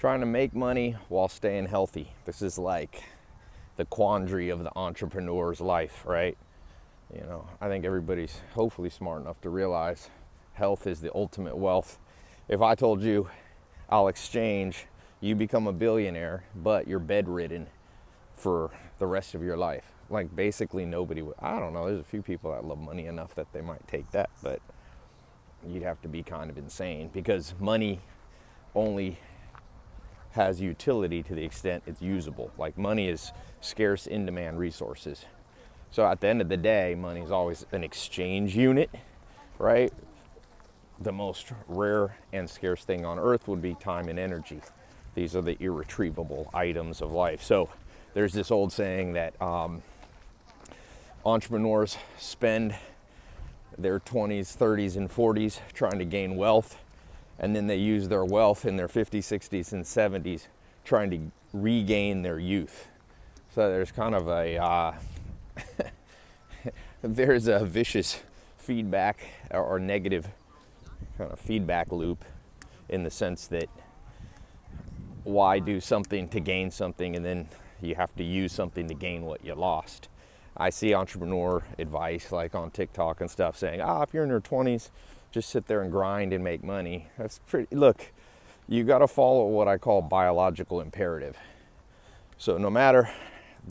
trying to make money while staying healthy. This is like the quandary of the entrepreneur's life, right? You know, I think everybody's hopefully smart enough to realize health is the ultimate wealth. If I told you I'll exchange, you become a billionaire, but you're bedridden for the rest of your life. Like basically nobody would, I don't know, there's a few people that love money enough that they might take that, but you'd have to be kind of insane because money only has utility to the extent it's usable. Like money is scarce in demand resources. So at the end of the day, money is always an exchange unit, right? The most rare and scarce thing on earth would be time and energy. These are the irretrievable items of life. So there's this old saying that um, entrepreneurs spend their 20s, 30s, and 40s trying to gain wealth and then they use their wealth in their 50s, 60s, and 70s trying to regain their youth. So there's kind of a uh, there's a vicious feedback or negative kind of feedback loop in the sense that why do something to gain something and then you have to use something to gain what you lost. I see entrepreneur advice like on TikTok and stuff saying, ah, if you're in your 20s, just sit there and grind and make money. That's pretty, look, you got to follow what I call biological imperative. So no matter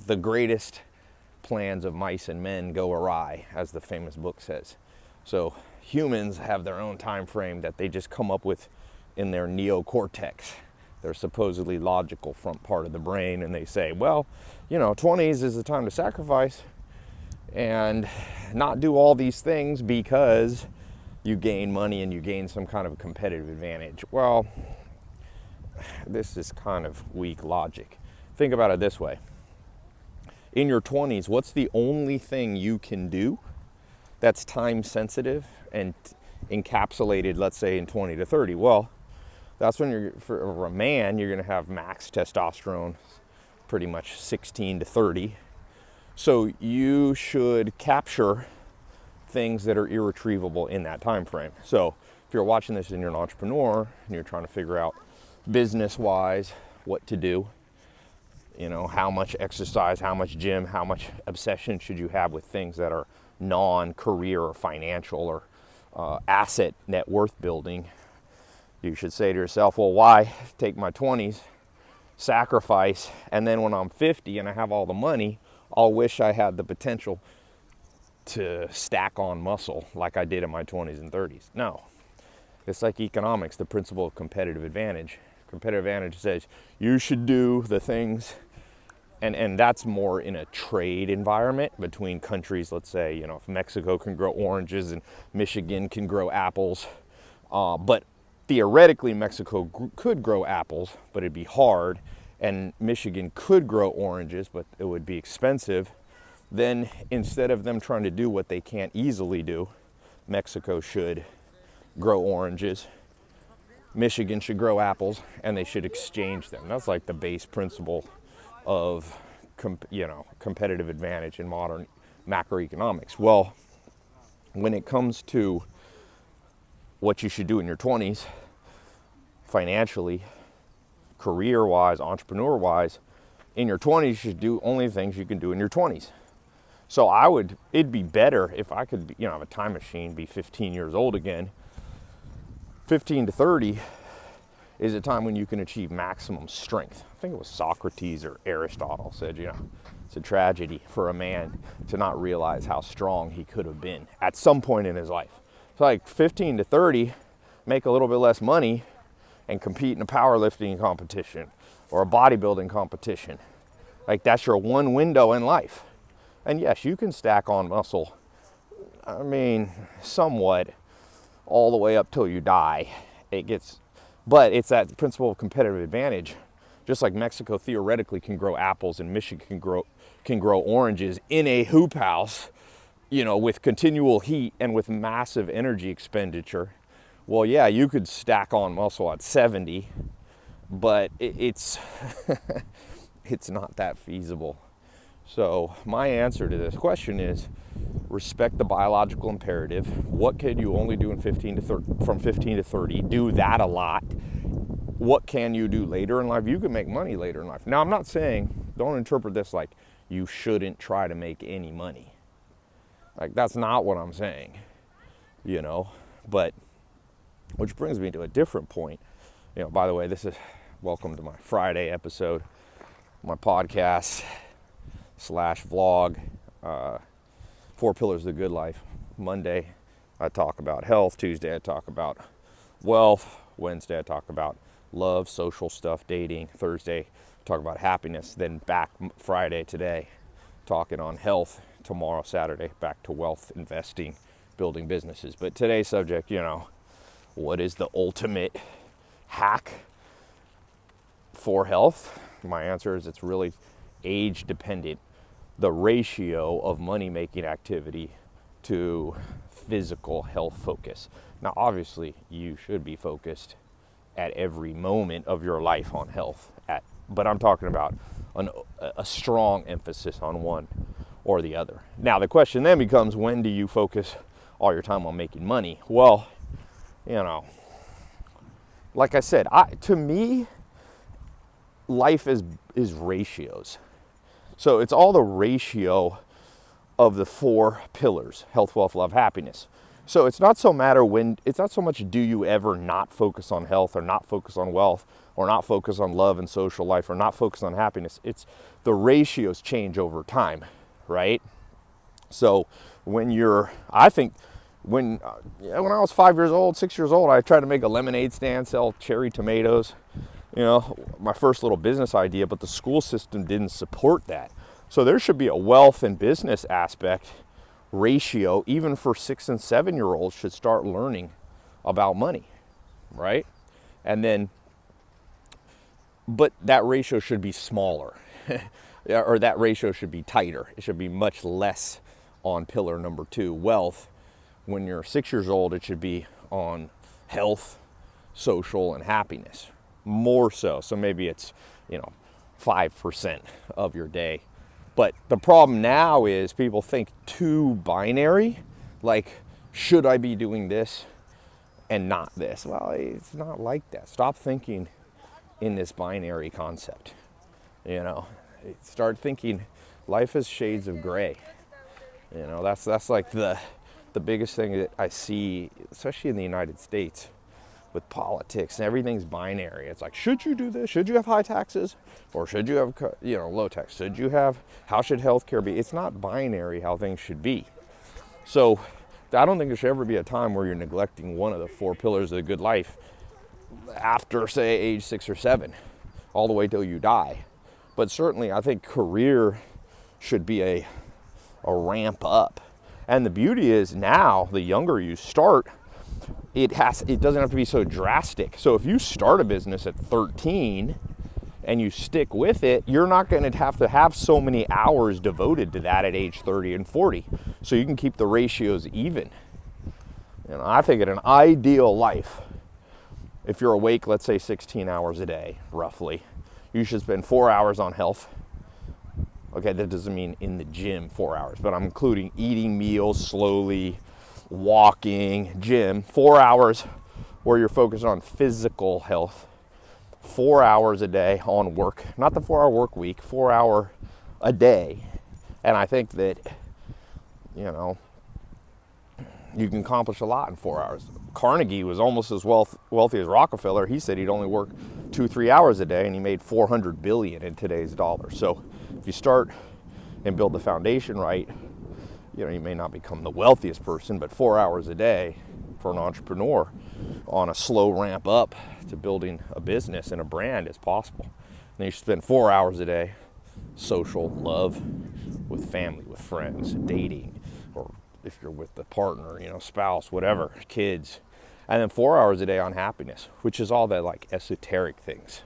the greatest plans of mice and men go awry, as the famous book says. So humans have their own time frame that they just come up with in their neocortex, their supposedly logical front part of the brain, and they say, well, you know, 20s is the time to sacrifice and not do all these things because you gain money and you gain some kind of competitive advantage. Well, this is kind of weak logic. Think about it this way. In your 20s, what's the only thing you can do that's time sensitive and encapsulated, let's say, in 20 to 30? Well, that's when you're, for a man, you're gonna have max testosterone, pretty much 16 to 30. So you should capture things that are irretrievable in that time frame. So if you're watching this and you're an entrepreneur and you're trying to figure out business wise what to do, you know, how much exercise, how much gym, how much obsession should you have with things that are non-career or financial or uh, asset net worth building, you should say to yourself, well, why take my 20s, sacrifice, and then when I'm 50 and I have all the money, I'll wish I had the potential to stack on muscle like I did in my 20s and 30s. No. It's like economics, the principle of competitive advantage. Competitive advantage says you should do the things, and, and that's more in a trade environment between countries. Let's say, you know, if Mexico can grow oranges and Michigan can grow apples, uh, but theoretically, Mexico could grow apples, but it'd be hard, and Michigan could grow oranges, but it would be expensive then instead of them trying to do what they can't easily do, Mexico should grow oranges, Michigan should grow apples, and they should exchange them. That's like the base principle of you know competitive advantage in modern macroeconomics. Well, when it comes to what you should do in your 20s, financially, career-wise, entrepreneur-wise, in your 20s you should do only things you can do in your 20s. So I would, it'd be better if I could, you know, have a time machine, be 15 years old again. 15 to 30 is a time when you can achieve maximum strength. I think it was Socrates or Aristotle said, you know, it's a tragedy for a man to not realize how strong he could have been at some point in his life. So like 15 to 30, make a little bit less money and compete in a powerlifting competition or a bodybuilding competition. Like that's your one window in life. And yes, you can stack on muscle, I mean, somewhat all the way up till you die. It gets, but it's that principle of competitive advantage. Just like Mexico theoretically can grow apples and Michigan can grow, can grow oranges in a hoop house, you know, with continual heat and with massive energy expenditure. Well, yeah, you could stack on muscle at 70, but it, it's, it's not that feasible. So my answer to this question is respect the biological imperative. What can you only do in 15 to 30, from 15 to 30? Do that a lot. what can you do later in life? You can make money later in life. Now, I'm not saying, don't interpret this like you shouldn't try to make any money. Like, that's not what I'm saying, you know? But, which brings me to a different point. You know, by the way, this is welcome to my Friday episode, my podcast slash vlog, uh, Four Pillars of the Good Life. Monday, I talk about health. Tuesday, I talk about wealth. Wednesday, I talk about love, social stuff, dating. Thursday, talk about happiness. Then back Friday today, talking on health. Tomorrow, Saturday, back to wealth, investing, building businesses. But today's subject, you know, what is the ultimate hack for health? My answer is it's really age dependent. The ratio of money making activity to physical health focus. Now, obviously, you should be focused at every moment of your life on health. At, but I'm talking about an, a strong emphasis on one or the other. Now, the question then becomes when do you focus all your time on making money? Well, you know, like I said, I, to me, life is, is ratios. So it's all the ratio of the four pillars health, wealth, love, happiness. So it's not so matter when it's not so much do you ever not focus on health or not focus on wealth or not focus on love and social life or not focus on happiness. It's the ratios change over time, right? So when you're, I think when uh, when I was five years old, six years old, I tried to make a lemonade stand, sell cherry tomatoes. You know, my first little business idea, but the school system didn't support that. So there should be a wealth and business aspect ratio, even for six and seven year olds, should start learning about money, right? And then, but that ratio should be smaller, or that ratio should be tighter. It should be much less on pillar number two, wealth. When you're six years old, it should be on health, social, and happiness more so. So maybe it's, you know, 5% of your day but the problem now is people think too binary, like, should I be doing this and not this? Well, it's not like that. Stop thinking in this binary concept. You know, start thinking life is shades of gray. You know, that's that's like the the biggest thing that I see, especially in the United States with politics and everything's binary. It's like, should you do this? Should you have high taxes? Or should you have, you know, low tax? Should you have, how should healthcare be? It's not binary how things should be. So I don't think there should ever be a time where you're neglecting one of the four pillars of the good life after, say, age six or seven, all the way till you die. But certainly, I think career should be a, a ramp up. And the beauty is now, the younger you start, it has it doesn't have to be so drastic. So if you start a business at 13 and you stick with it, you're not going to have to have so many hours devoted to that at age 30 and 40. So you can keep the ratios even. And I think in an ideal life, if you're awake, let's say 16 hours a day, roughly, you should spend four hours on health. Okay, that doesn't mean in the gym four hours, but I'm including eating meals slowly, walking, gym, four hours where you're focused on physical health, four hours a day on work, not the four hour work week, four hour a day. And I think that, you know, you can accomplish a lot in four hours. Carnegie was almost as wealth, wealthy as Rockefeller. He said he'd only work two, three hours a day and he made 400 billion in today's dollars. So if you start and build the foundation right, you know, you may not become the wealthiest person, but four hours a day for an entrepreneur on a slow ramp up to building a business and a brand is possible. And you spend four hours a day social, love, with family, with friends, dating, or if you're with the partner, you know, spouse, whatever, kids. And then four hours a day on happiness, which is all the like esoteric things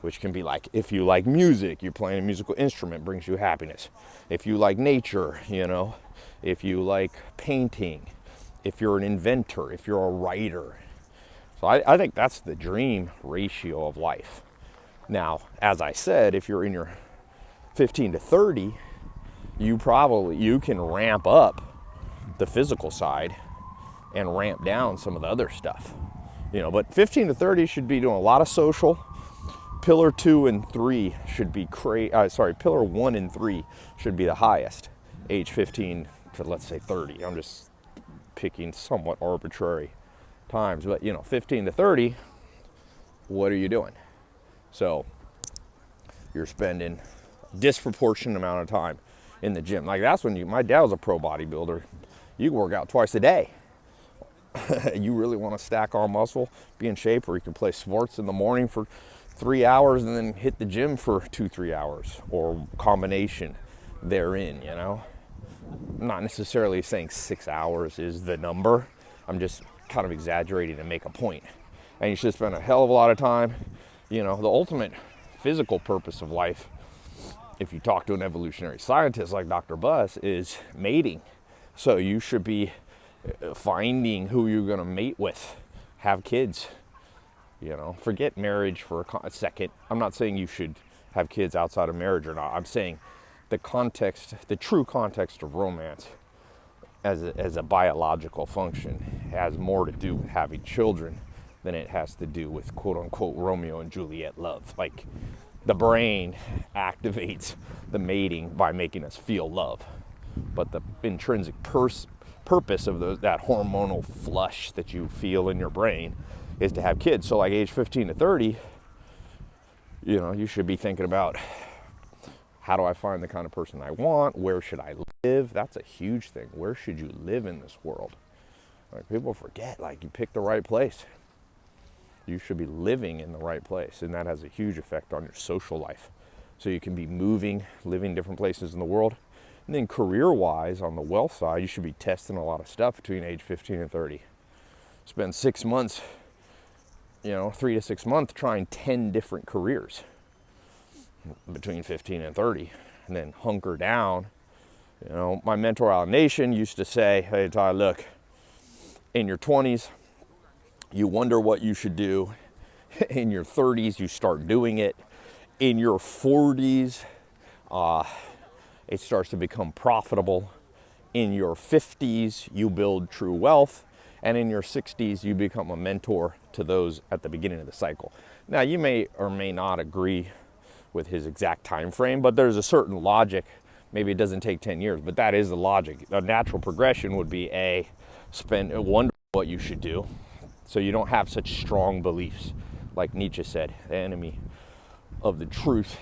which can be like if you like music, you're playing a musical instrument brings you happiness. If you like nature, you know, if you like painting, if you're an inventor, if you're a writer. So I, I think that's the dream ratio of life. Now, as I said, if you're in your 15 to 30, you probably you can ramp up the physical side and ramp down some of the other stuff. You know, but 15 to 30 should be doing a lot of social. Pillar two and three should be cra- uh, sorry, pillar one and three should be the highest. Age 15 to let's say 30. I'm just picking somewhat arbitrary times, but you know, 15 to 30, what are you doing? So you're spending disproportionate amount of time in the gym. Like that's when you, my dad was a pro bodybuilder. You work out twice a day. you really want to stack all muscle, be in shape, or you can play sports in the morning for three hours and then hit the gym for two, three hours, or combination therein, you know? I'm not necessarily saying six hours is the number. I'm just kind of exaggerating to make a point. And you should spend a hell of a lot of time. You know, the ultimate physical purpose of life, if you talk to an evolutionary scientist like Dr. Buss, is mating. So you should be uh, finding who you're going to mate with, have kids. You know, forget marriage for a second. I'm not saying you should have kids outside of marriage or not. I'm saying the context, the true context of romance as a, as a biological function has more to do with having children than it has to do with quote unquote Romeo and Juliet love. Like the brain activates the mating by making us feel love, but the intrinsic pers- purpose of that hormonal flush that you feel in your brain is to have kids. So, like age 15 to 30, you know, you should be thinking about how do I find the kind of person I want? Where should I live? That's a huge thing. Where should you live in this world? Like people forget, like you pick the right place. You should be living in the right place, and that has a huge effect on your social life. So you can be moving, living different places in the world. And then career wise, on the wealth side, you should be testing a lot of stuff between age 15 and 30. Spend six months, you know, three to six months trying 10 different careers between 15 and 30 and then hunker down. You know, my mentor Alan Nation used to say, hey, Tai, look, in your 20s, you wonder what you should do. In your 30s, you start doing it. In your 40s, uh, it starts to become profitable. In your 50s, you build true wealth. And in your 60s, you become a mentor to those at the beginning of the cycle. Now, you may or may not agree with his exact time frame, but there's a certain logic. Maybe it doesn't take 10 years, but that is the logic. A natural progression would be a spend wonder what you should do so you don't have such strong beliefs. Like Nietzsche said, the enemy of the truth.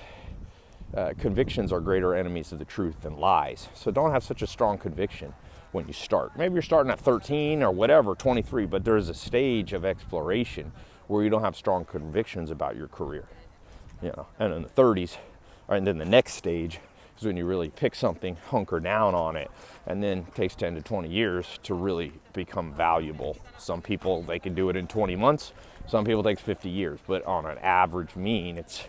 Uh, convictions are greater enemies of the truth than lies. So don't have such a strong conviction when you start. Maybe you're starting at 13 or whatever, 23, but there's a stage of exploration where you don't have strong convictions about your career you know, and in the 30s, and then the next stage is when you really pick something, hunker down on it, and then it takes 10 to 20 years to really become valuable. Some people they can do it in 20 months. Some people takes 50 years, but on an average mean, it's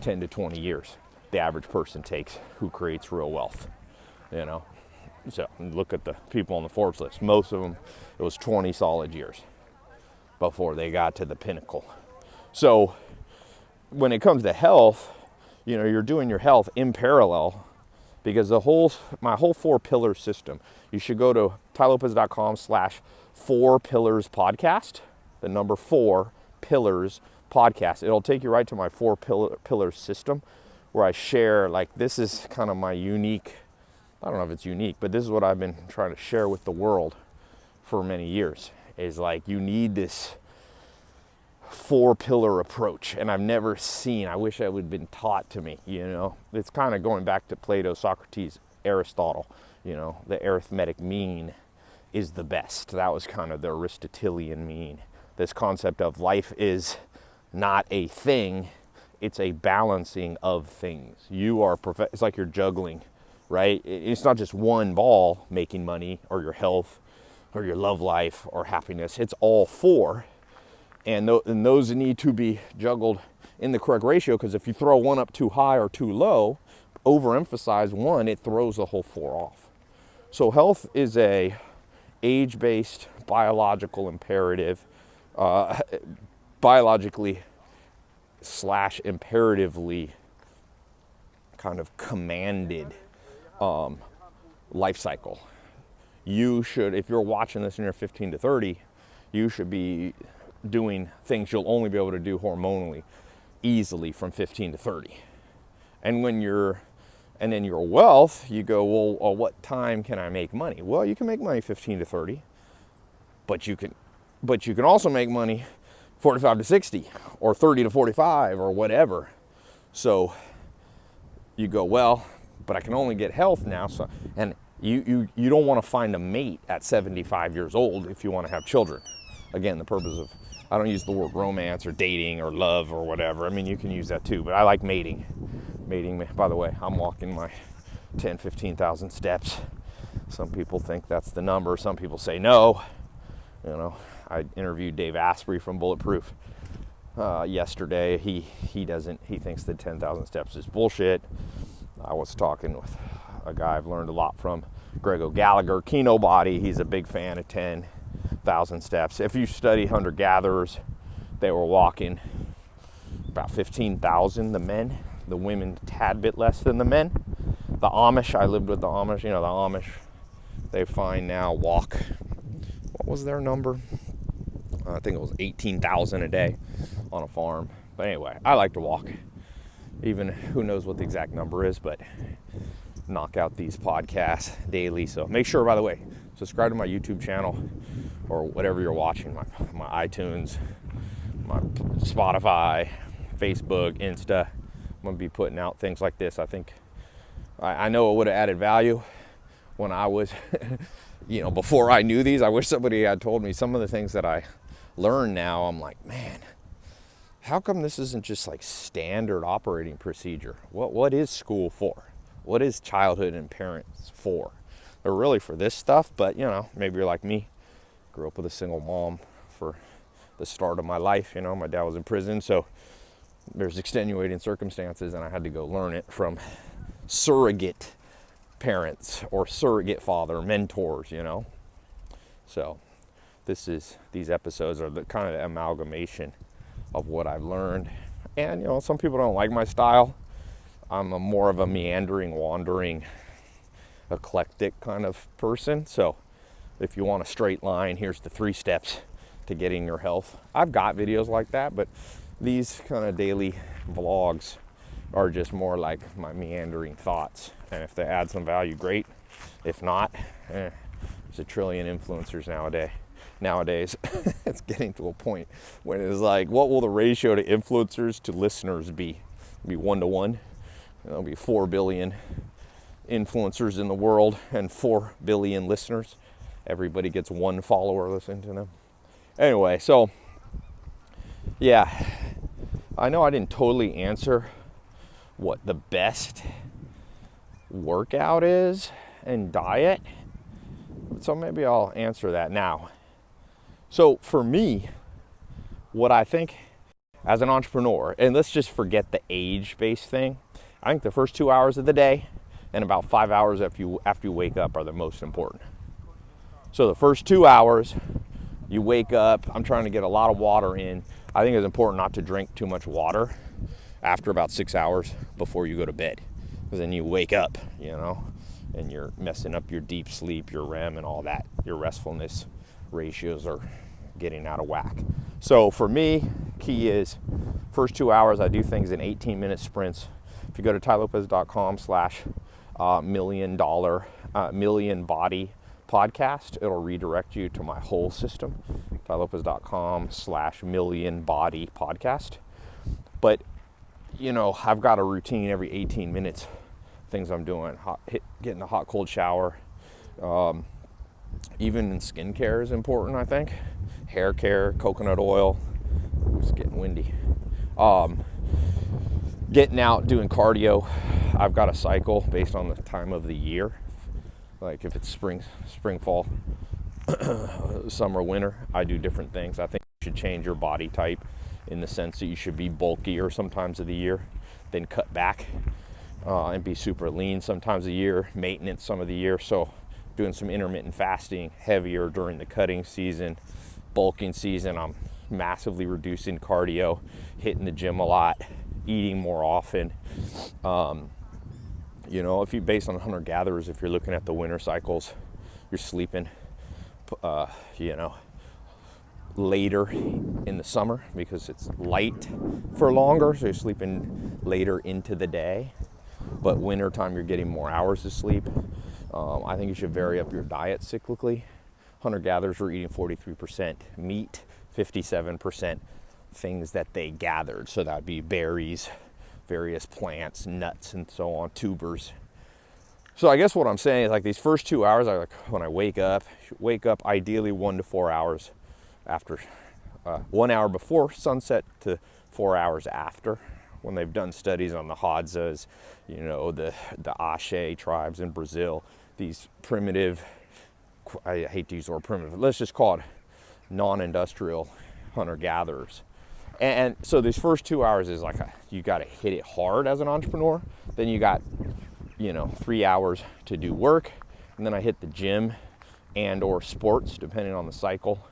10 to 20 years. The average person takes who creates real wealth. You know, so look at the people on the Forbes list. Most of them, it was 20 solid years before they got to the pinnacle. So when it comes to health, you know, you're doing your health in parallel because the whole, my whole four pillar system, you should go to tailopez.com slash four pillars podcast, the number four pillars podcast. It'll take you right to my four pillar, pillar system where I share, like, this is kind of my unique, I don't know if it's unique, but this is what I've been trying to share with the world for many years is like, you need this four pillar approach and I've never seen I wish I would have been taught to me you know? It's kind of going back to Plato Socrates Aristotle you know? The arithmetic mean is the best. That was kind of the Aristotelian mean. This concept of life is not a thing it's a balancing of things. You are prof- it's like you're juggling right? It's not just one ball making money or your health or your love life or happiness. It's all four. And, th- and those need to be juggled in the correct ratio because if you throw one up too high or too low, overemphasize one, it throws the whole four off. So health is a age-based biological imperative, uh, biologically slash imperatively kind of commanded um, life cycle. You should, if you're watching this and you're 15 to 30, you should be doing things you'll only be able to do hormonally easily from 15 to 30. And when you're and then your wealth, you go, well, well, what time can I make money? Well, you can make money 15 to 30, but you can, but you can also make money 45 to 60 or 30 to 45 or whatever. So you go, well, but I can only get health now. So, and you, you, you don't want to find a mate at 75 years old if you want to have children. Again, the purpose of, I don't use the word romance or dating or love or whatever. I mean, you can use that too, but I like mating mating. By the way, I'm walking my 10, 15,000 steps. Some people think that's the number. Some people say no. You know, I interviewed Dave Asprey from Bulletproof uh, yesterday. He he doesn't. He thinks that 10,000 steps is bullshit. I was talking with a guy I've learned a lot from, Greg O'Gallagher, Kinobody. He's a big fan of 10,000 steps. If you study hunter gatherers, they were walking about 15,000. The men the women tad bit less than the men. The Amish, I lived with the Amish, you know, the Amish, they find now walk, what was their number? I think it was 18,000 a day on a farm. But anyway, I like to walk. Even who knows what the exact number is, but knock out these podcasts daily. So make sure, by the way, subscribe to my YouTube channel or whatever you're watching, my, my iTunes, my Spotify, Facebook, Insta. I'm going to be putting out things like this. I think I, I know it would have added value when I was, you know, before I knew these. I wish somebody had told me some of the things that I learn now. I'm like, man, how come this isn't just like standard operating procedure? What what is school for? What is childhood and parents for? They're really for this stuff, but you know, maybe you're like me, grew up with a single mom for the start of my life. You know, my dad was in prison, so there's extenuating circumstances, and I had to go learn it from surrogate parents or surrogate father mentors, you know. So, this is these episodes are the kind of the amalgamation of what I've learned. And you know, some people don't like my style. I'm a more of a meandering, wandering, eclectic kind of person. So, if you want a straight line, here's the three steps to getting your health. I've got videos like that, but these kind of daily vlogs are just more like my meandering thoughts. And if they add some value, great. If not, eh, there's a trillion influencers nowadays. Nowadays, it's getting to a point when it's like, what will the ratio to influencers to listeners be? It'll be one to one. There'll be four billion influencers in the world and four billion listeners. Everybody gets one follower listening to them. Anyway, so yeah, I know I didn't totally answer what the best workout is and diet. So maybe I'll answer that now. So for me, what I think as an entrepreneur, and let's just forget the age based thing. I think the first two hours of the day and about five hours after you, after you wake up are the most important. So the first two hours, you wake up, I'm trying to get a lot of water in. I think it's important not to drink too much water after about six hours before you go to bed. Because then you wake up, you know, and you're messing up your deep sleep, your REM, and all that. Your restfulness ratios are getting out of whack. So for me, key is first two hours, I do things in 18 minute sprints. If you go to tailopez.com slash uh, million dollar, uh, million body podcast. It'll redirect you to my whole system, tailopez.com slash million body podcast. But, you know, I've got a routine every 18 minutes, things I'm doing, hot, hit, getting a hot, cold shower. Um, even in skincare is important, I think. Hair care, coconut oil. It's getting windy. Um, getting out, doing cardio. I've got a cycle based on the time of the year like if it's spring, spring, fall, summer, winter, I do different things. I think you should change your body type in the sense that you should be bulkier sometimes of the year, then cut back uh, and be super lean sometimes a year, maintenance some of the year. So doing some intermittent fasting, heavier during the cutting season, bulking season. I'm massively reducing cardio, hitting the gym a lot, eating more often. Um, you know, if you based on hunter gatherers, if you're looking at the winter cycles, you're sleeping, uh, you know, later in the summer because it's light for longer, so you're sleeping later into the day. But winter time, you're getting more hours of sleep. Um, I think you should vary up your diet cyclically. Hunter gatherers were eating 43% meat, 57% things that they gathered. So that would be berries, various plants, nuts, and so on, tubers. So I guess what I'm saying is like these first two hours, I like when I wake up, wake up ideally one to four hours after, uh, one hour before sunset to four hours after. When they've done studies on the Hadzas, you know, the the Axé tribes in Brazil, these primitive, I hate to use the word primitive, let's just call it non-industrial hunter-gatherers. And, so these first two hours is like a, you got to hit it hard as an entrepreneur. Then you got, you know, three hours to do work, and then I hit the gym and or sports depending on the cycle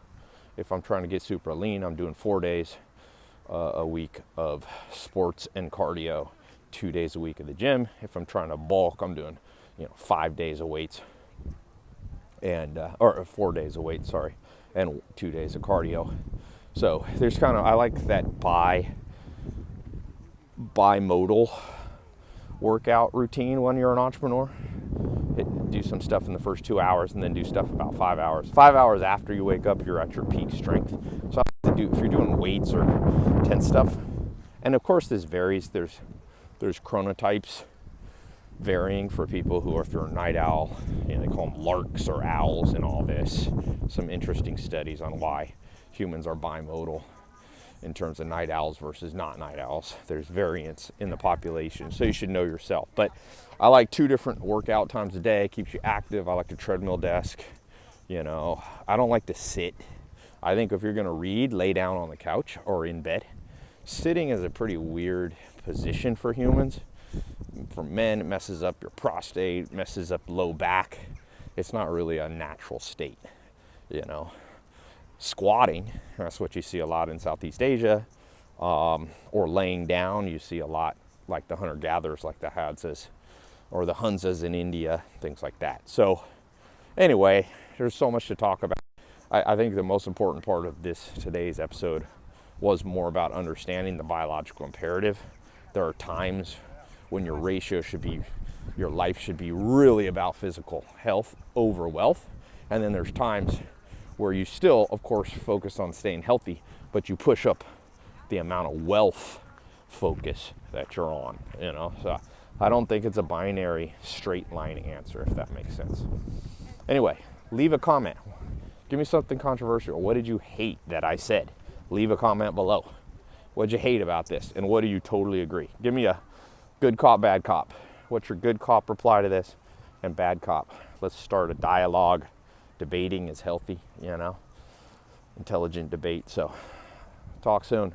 if I'm trying to get super lean, I'm doing four days uh, a week of sports and cardio, two days a week at the gym. If I'm trying to bulk, I'm doing, you know, five days of weights and, uh, or four days of weight, sorry, and two days of cardio. So there's kind of, I like that bi, bimodal workout routine when you're an entrepreneur do some stuff in the first two hours and then do stuff about five hours. Five hours after you wake up, you're at your peak strength. So I have to do if you're doing weights or tense stuff. And of course this varies. There's there's chronotypes varying for people who are if you're a night owl, you know, they call them larks or owls and all this. Some interesting studies on why humans are bimodal in terms of night owls versus not night owls. There's variance in the population, so you should know yourself. But I like two different workout times a day. Keeps you active. I like a treadmill desk. You know, I don't like to sit. I think if you're going to read, lay down on the couch or in bed. Sitting is a pretty weird position for humans. For men, it messes up your prostate, messes up low back. It's not really a natural state, you know squatting. That's what you see a lot in Southeast Asia. Um, or laying down, you see a lot like the hunter gatherers, like the Hadzas or the Hunzas in India, things like that. So, anyway, there's so much to talk about. I, I think the most important part of this today's episode was more about understanding the biological imperative. There are times when your ratio should be, your life should be really about physical health over wealth. And then there's times where you still, of course, focus on staying healthy, but you push up the amount of wealth focus that you're on, you know. So I don't think it's a binary straight line answer, if that makes sense. Anyway, leave a comment. Give me something controversial. What did you hate that I said? Leave a comment below. What'd you hate about this? And what do you totally agree? Give me a good cop, bad cop. What's your good cop reply to this? And bad cop. Let's start a dialogue debating is healthy, you know, intelligent debate. So, talk soon.